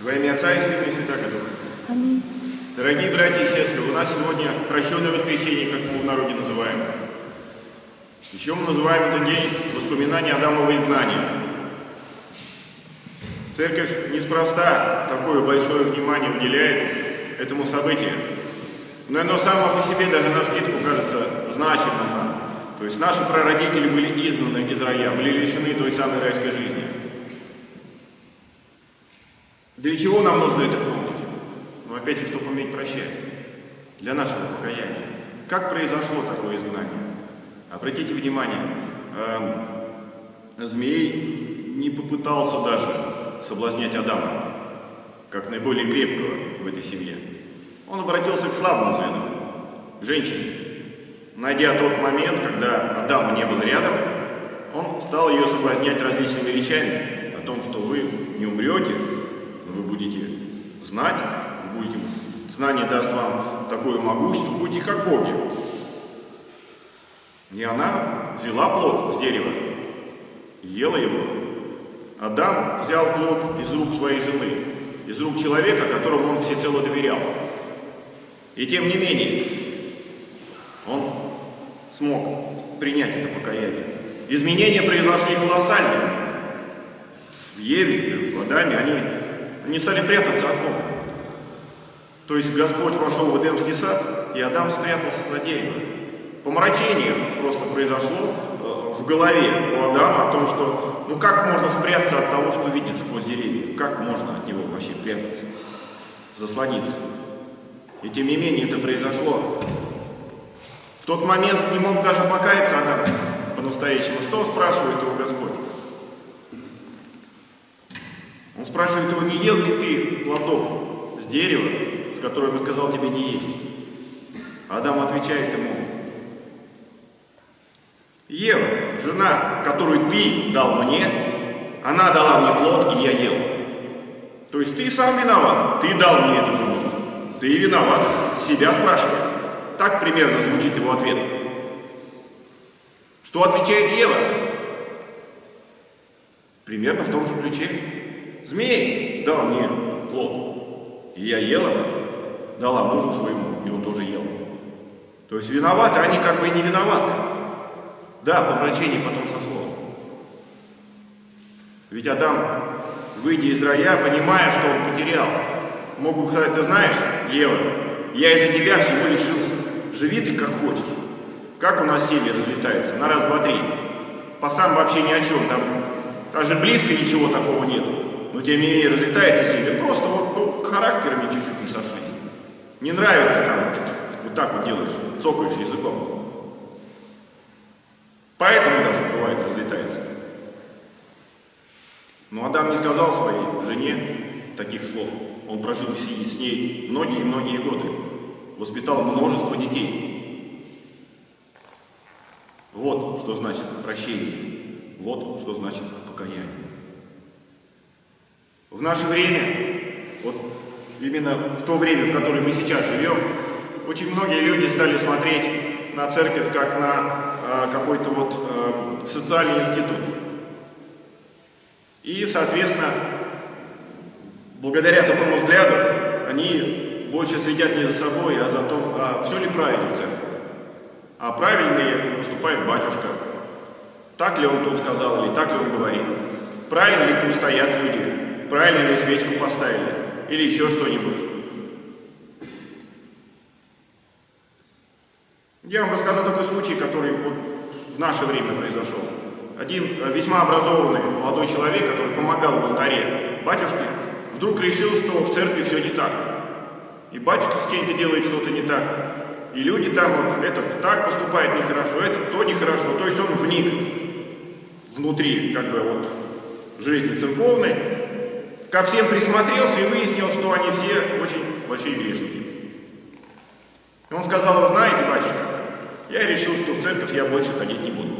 Во имя Отца и Сына и Святаго Духа. Аминь. Дорогие братья и сестры, у нас сегодня прощенное воскресенье, как мы в народе называем. Еще мы называем этот день воспоминания Адамова изгнания. Церковь неспроста такое большое внимание уделяет этому событию. Но оно само по себе даже на вскидку кажется значимым. То есть наши прародители были изгнаны из рая, были лишены той самой райской жизни. Для чего нам нужно это помнить? Ну, опять же, чтобы уметь прощать. Для нашего покаяния. Как произошло такое изгнание? Обратите внимание, э, змей не попытался даже соблазнять Адама, как наиболее крепкого в этой семье. Он обратился к слабому звену, к женщине. Найдя тот момент, когда Адама не был рядом, он стал ее соблазнять различными речами о том, что вы не умрете, вы будете знать, вы будете, знание даст вам такое могущество, будете как боги. И она взяла плод с дерева, ела его. Адам взял плод из рук своей жены, из рук человека, которому он всецело доверял. И тем не менее, он смог принять это покаяние. Изменения произошли колоссальные. В Еве, в Адаме они, они стали прятаться от Бога. То есть Господь вошел в Эдемский сад, и Адам спрятался за дерево. Помрачение просто произошло э, в голове у Адама о том, что ну как можно спрятаться от того, что видит сквозь деревья? Как можно от него вообще прятаться, заслониться? И тем не менее это произошло. В тот момент не мог даже покаяться Адам по-настоящему. Что спрашивает его Господь? Он спрашивает его, не ел ли ты плодов с дерева, с которым я сказал тебе не есть? Адам отвечает ему, Ева, жена, которую ты дал мне, она дала мне плод, и я ел. То есть ты сам виноват, ты дал мне эту жену. Ты виноват, себя спрашивай. Так примерно звучит его ответ. Что отвечает Ева? Примерно в том же ключе. Змей дал мне плод, и я ела, дала мужу своему, и он тоже ел. То есть виноваты они как бы и не виноваты. Да, помрачение потом сошло. Ведь Адам, выйдя из рая, понимая, что он потерял, мог бы сказать, ты знаешь, Ева, я из-за тебя всего лишился. Живи ты как хочешь. Как у нас семья разлетается? На раз, два, три. По сам вообще ни о чем. Там даже близко ничего такого нету. Но тем не менее разлетается семья. Просто вот ну, характерами чуть-чуть не сошлись. Не нравится там, вот так вот делаешь, цокаешь языком. Поэтому даже бывает разлетается. Но Адам не сказал своей жене таких слов. Он прожил с ней многие-многие годы. Воспитал множество детей. Вот что значит прощение. Вот что значит покаяние. В наше время, вот именно в то время, в которое мы сейчас живем, очень многие люди стали смотреть на церковь как на э, какой-то вот э, социальный институт. И, соответственно, благодаря такому взгляду они больше следят не за собой, а за том, а все ли правильно в церкви. А правильно ли поступает батюшка, так ли он тут сказал или так ли он говорит, правильно ли тут стоят люди, правильно ли свечку поставили или еще что-нибудь. Я вам расскажу такой случай, который вот в наше время произошел. Один весьма образованный молодой человек, который помогал в алтаре батюшке, вдруг решил, что в церкви все не так. И батюшка частенько делает что-то не так. И люди там вот, этот так поступает нехорошо, этот то нехорошо. То есть он вник внутри, как бы вот, жизни церковной, ко всем присмотрелся и выяснил, что они все очень большие грешники. И он сказал, вы знаете, батюшка, я решил, что в церковь я больше ходить не буду.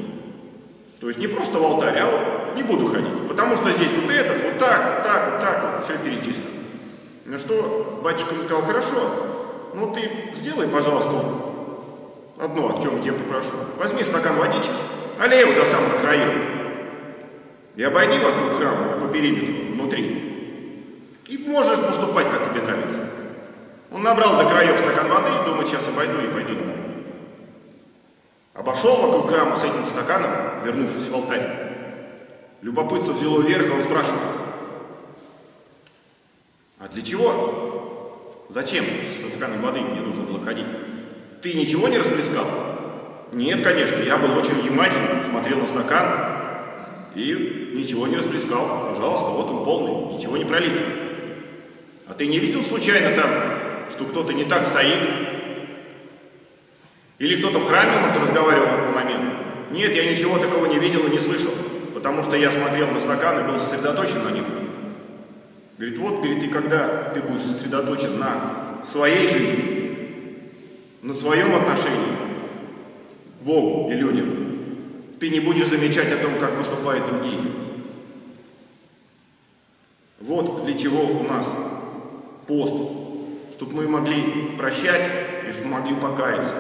То есть не просто в алтарь, а вот не буду ходить. Потому что здесь вот этот, вот так, вот так, вот так, вот все перечислено. На что батюшка ему сказал, хорошо, ну ты сделай, пожалуйста, одно, о чем я тебя попрошу. Возьми стакан водички, олей его до самых краев. И обойди вокруг храма по периметру, можешь поступать, как тебе нравится. Он набрал до краев стакан воды, думает, сейчас обойду и пойду домой. Обошел вокруг храма с этим стаканом, вернувшись в алтарь. Любопытство взяло вверх, а он спрашивает, а для чего? Зачем с стаканом воды мне нужно было ходить? Ты ничего не расплескал? Нет, конечно, я был очень внимателен, смотрел на стакан и ничего не расплескал. Пожалуйста, вот он полный, ничего не пролито. А ты не видел случайно там, что кто-то не так стоит? Или кто-то в храме, может, разговаривал в этот момент? Нет, я ничего такого не видел и не слышал, потому что я смотрел на стакан и был сосредоточен на нем. Говорит, вот, говорит, и когда ты будешь сосредоточен на своей жизни, на своем отношении к Богу и людям, ты не будешь замечать о том, как поступают другие. Вот для чего у нас пост, чтобы мы могли прощать и чтобы могли покаяться.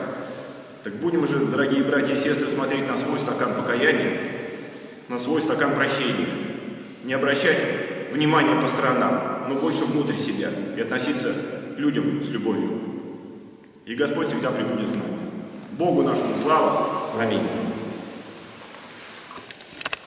Так будем же, дорогие братья и сестры, смотреть на свой стакан покаяния, на свой стакан прощения. Не обращать внимания по сторонам, но больше внутрь себя и относиться к людям с любовью. И Господь всегда прибудет с нами. Богу нашему слава. Аминь.